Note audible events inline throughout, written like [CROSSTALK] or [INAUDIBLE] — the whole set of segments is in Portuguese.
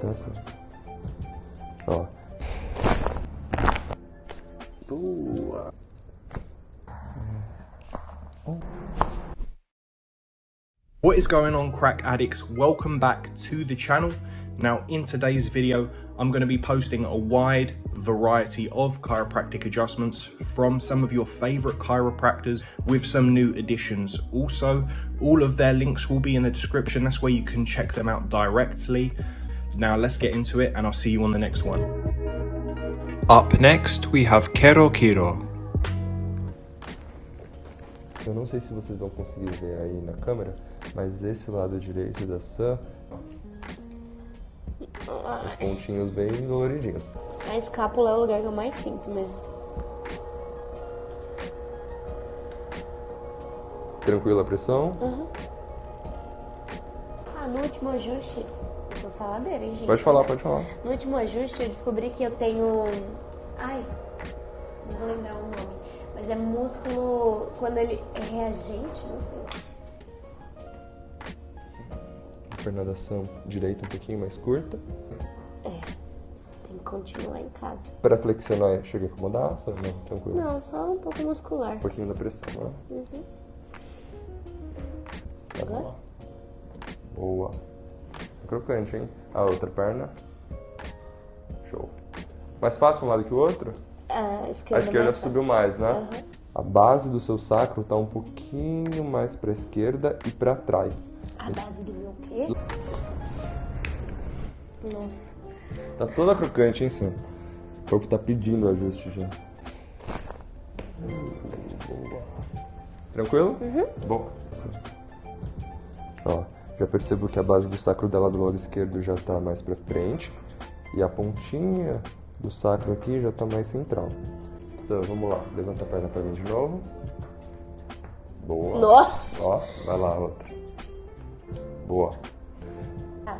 Certo. Ó. Boa. What is going on crack addicts? Welcome back to the channel. Now in today's video, I'm going to be posting a wide variety of chiropractic adjustments from some of your favorite chiropractors with some new additions. Also, all of their links will be in the description. That's where you can check them out directly. Now let's get into it and I'll see you on the next one. Up next, we have Kero Kiro. Eu não sei se vocês vão conseguir ver aí na câmera, mas esse lado direito da Sam, os pontinhos bem doloridinhos. A escápula é o lugar que eu mais sinto mesmo. Tranquila a pressão? Ah, no último ajuste, sou faladeira, hein, gente? Pode falar, pode falar. No último ajuste eu descobri que eu tenho. Ai, não vou lembrar o nome. Mas é músculo quando ele é reagente, não sei. Perna da Sam direita um pouquinho mais curta. É, tem que continuar em casa. Para flexionar, chega a incomodar? Sam? Não, tranquilo. Não, só um pouco muscular. Um pouquinho da pressão, né? Uhum. Tá Agora? Boa. Crocante, hein? A outra perna. Show. Mais fácil um lado que o outro? A A esquerda, esquerda mais subiu mais, né? Aham. A base do seu sacro tá um pouquinho mais para esquerda e para trás. A base do meu quê? Nossa. Tá toda crocante, hein, Sam? O corpo tá pedindo ajuste. Boa. Tranquilo? Uhum. Bom. Ó, já percebo que a base do sacro dela do lado esquerdo já tá mais pra frente. E a pontinha do sacro aqui já tá mais central. Sam, vamos lá. Levanta a perna pra mim de novo. Boa. Nossa! Ó, vai lá, outra. Boa. Ah,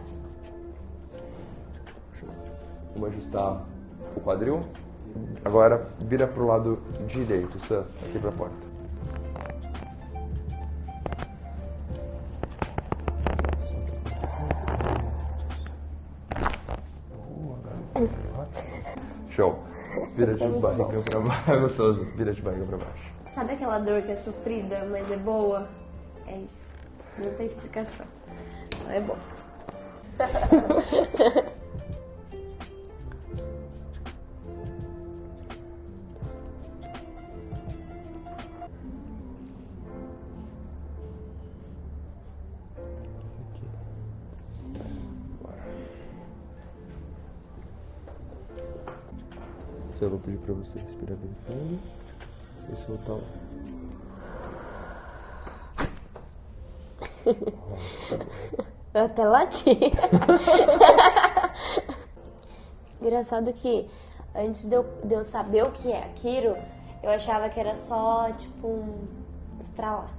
Vamos ajustar o quadril. Agora vira pro lado direito, Sam, aqui pra porta. Show. Vira de barriga pra baixo. [LAUGHS] Gostoso. Vira de barriga pra baixo. Sabe aquela dor que é sofrida, mas é boa? É isso. Não tem explicação. Só é bom. [LAUGHS] Sam, eu vou pedir pra você respirar bem fundo e soltar o Eu até lati. [LAUGHS] Engraçado que antes de eu, de eu saber o que é aquilo, eu achava que era só, tipo, um estralar.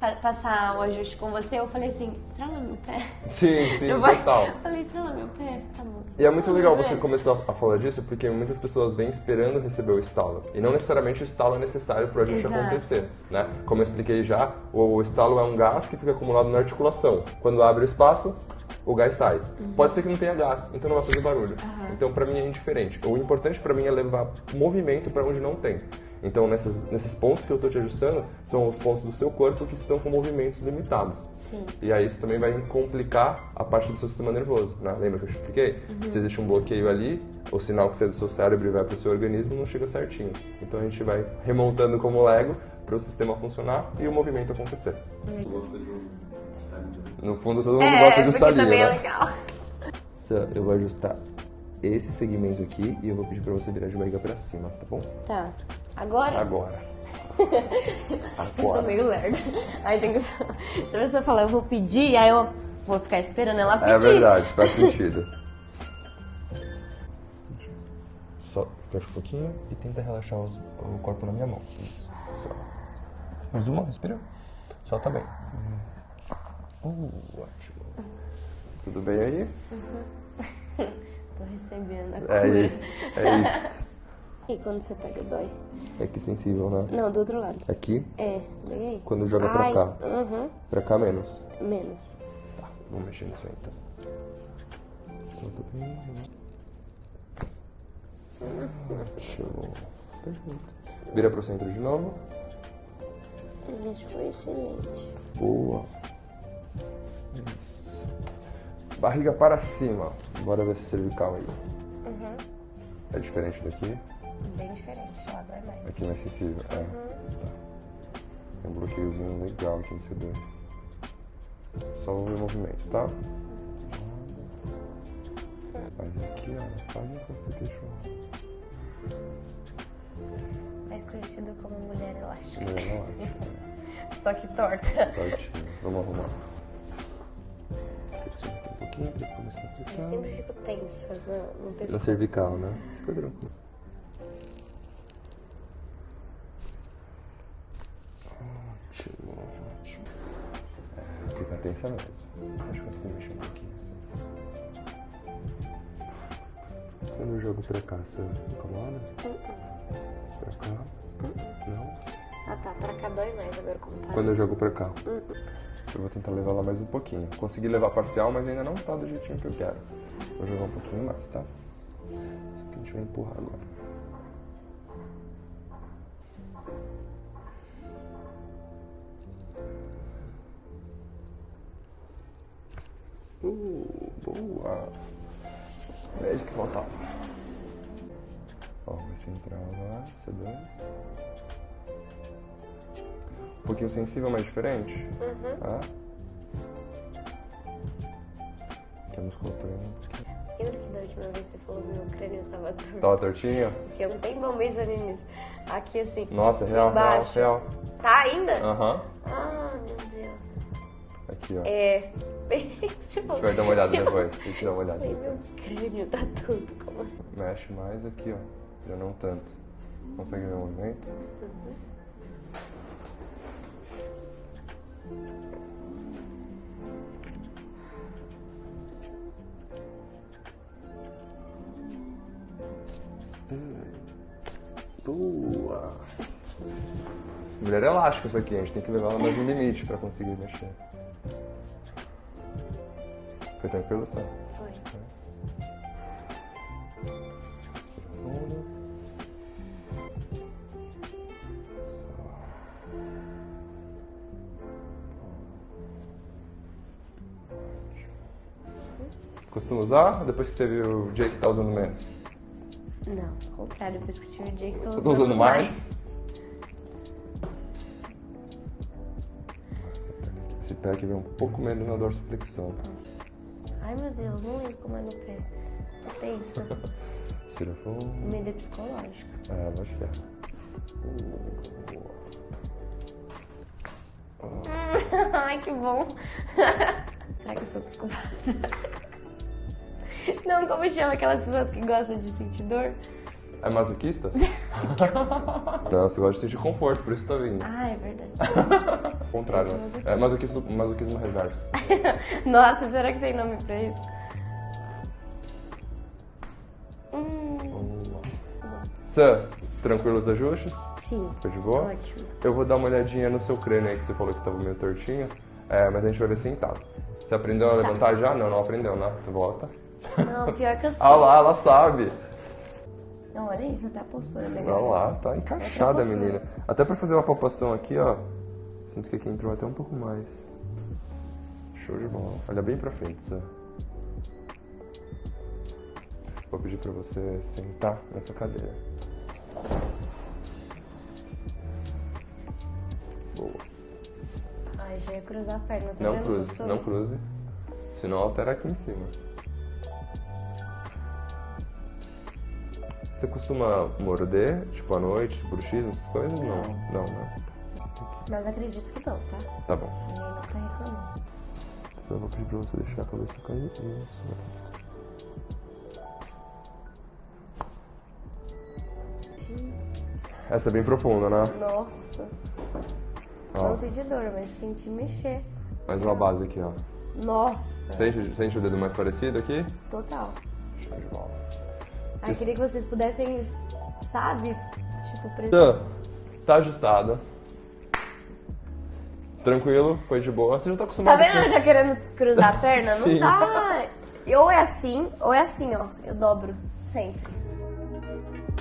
Pa- Passar o ajuste com você, eu falei assim, estrala meu pé. Sim, sim, total. Eu falei, estrala meu pé, tá bom. E é muito legal você pé. começar a falar disso, porque muitas pessoas vêm esperando receber o estalo. E não necessariamente o estalo é necessário para a gente Exato. acontecer, né? Como eu expliquei já, o, estalo é um gás que fica acumulado na articulação. Quando abre o espaço, o gás sai. Uhum. Pode ser que não tenha gás, então não vai fazer barulho. Então para mim é indiferente. O importante para mim é levar movimento para onde não tem. Então nessas, nesses pontos que eu estou te ajustando, são os pontos do seu corpo que estão com movimentos limitados. Sim. E aí isso também vai complicar a parte do seu sistema nervoso, né? Lembra que eu te expliquei? Se existe um bloqueio ali, o sinal que sai do seu cérebro e vai para o seu organismo não chega certinho. Então a gente vai remontando como Lego para o sistema funcionar e o movimento acontecer. No fundo todo mundo gosta de É, porque estalinho, também é né? legal. Sam, Eu vou ajustar esse segmento aqui e eu vou pedir para você virar de barriga para cima, tá bom? Tá. Agora? Agora. [LAUGHS] Eu sou Agora. meio lerda. Aí tem que. Se a pessoa falar, eu vou pedir, aí eu vou ficar esperando ela pedir. É verdade, faz [LAUGHS] sentido. Só fecha um pouquinho e tenta relaxar os- o corpo na minha mão. Isso. Mais uma, respira. Solta bem. Uh, ótimo. Tudo bem aí? [LAUGHS] Tô recebendo a É cura. isso, é isso. E quando você pega, dói? É que sensível, né? Não, do outro lado. Aqui, É, aí. quando joga pra Ai, cá. Uhum, Pra cá menos. menos. Tá, vamos mexer nisso aí então. Ótimo. Perfeito. Vira pro centro de novo. Esse foi excelente. Boa. Isso. Barriga para cima. Bora ver essa cervical aí. Uhum. É diferente daqui? Bem diferente, lá vai mais. Aqui mais sensível. É. Tá. Tem um bloqueiozinho legal aqui em C2. Só o movimento, tá? Faz aqui, ó. Faz encosta queixo. Mais conhecido como mulher elástica. Não, não acho. Só que torta. Tortinho. Vamos arrumar. Aqui um pouquinho pra começar a Eu aplicar. sempre fico tensa no, no pescoço. cervical, né? Fica tranquilo. Tensa mesmo. Acho que consigo mexer um pouquinho assim. Quando eu jogo pra cá, você incomoda? Pra cá? Não? Ah tá, pra cá dói mais agora comparado. Quando eu jogo pra cá. Eu vou tentar levar ela mais um pouquinho. Consegui levar parcial, mas ainda não tá do jeitinho que eu quero. Vou jogar um pouquinho mais, tá? Só que a gente vai empurrar agora. Uh, boa! É isso que faltava. Ó, vai centrar agora, C2. Um pouquinho sensível, mas diferente. Tá? Aqui a musculatura é um pouquinho. Lembra que da última vez você falou que meu crânio tava torto? Tava tortinho? Porque eu não tenho bom pensando nisso. Aqui assim. Nossa, real, real, embaixo. real. Tá ainda? Aham. Ah, meu Deus. Aqui, ó. É. Bem, tipo. A gente vai dar uma olhada depois. Tem que dar uma olhada. Ai, meu crânio tá torto. Como assim? Mexe mais aqui, ó. Já não tanto. Consegue ver o movimento? Boa! Mulher elástica isso aqui, a gente tem que levar ela mais no limite pra conseguir mexer. Foi tranquilo, Sam? Foi. Costuma usar? Depois que teve o Jake tá usando menos? Não, ao contrário, depois que tive o dia que tô usando, tô usando mais? Esse pé aqui vem um pouco menos na dorsiflexão. Ai meu Deus, não lembro como é no pé. Tô tensa. [LAUGHS] Tira fundo. Medo é psicológico. É, acho que é. Ai, que bom. [LAUGHS] Será que eu sou psicopata? [LAUGHS] Não, como chama aquelas pessoas que gostam de sentir dor? É masoquista? Não, você gosta de sentir conforto, por isso tá vindo. Ah, é verdade. Contrário, né? É masoquismo, masoquismo reverso. [LAUGHS] Nossa, será que tem nome pra isso? Hum. Sam, tranquilo os ajustes? sim, Foi de boa? ótimo. Eu vou dar uma olhadinha no seu crânio aí, que você falou que tava meio tortinho. É, mas a gente vai ver sentado. Você aprendeu a levantar já? Não, não aprendeu, né? Tu volta. Não, pior que eu sei. [LAUGHS] Ah lá, ela sabe. Não, olha isso, até a postura legal. Olha lá, tá encaixada menina. Até pra fazer uma palpação aqui, ó. Sinto que aqui entrou até um pouco mais. Show de bola. Olha bem pra frente, Sam. Vou pedir pra você sentar nessa cadeira. Boa. Ai, já ia cruzar a perna, tá Não cruze, não cruze. Senão altera aqui em cima. Você costuma morder, tipo à noite, bruxismo, essas coisas? Não. Não, né? Mas acredito que não, tá? Tá bom. Ninguém não tá reclamando. Só vou pedir pra você deixar a cabeça cair. Isso. Essa é bem profunda, né? Nossa. Ó, Não senti dor, mas senti mexer. mais uma base aqui, ó. Nossa. Sente, sente o dedo mais parecido aqui? Total. Show de bola. Ai, queria que vocês pudessem, sabe? Tipo, pre... Tá, tá ajustada. Tranquilo, foi de boa. Você já tá Tá acostumado vendo? com... Eu já querendo cruzar a perna? Não dá. ou é assim, ou é assim, ó. Eu dobro, sempre.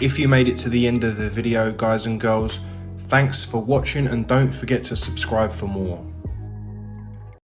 If you made it to the end of the video, guys and girls, thanks for watching and don't forget to subscribe for more.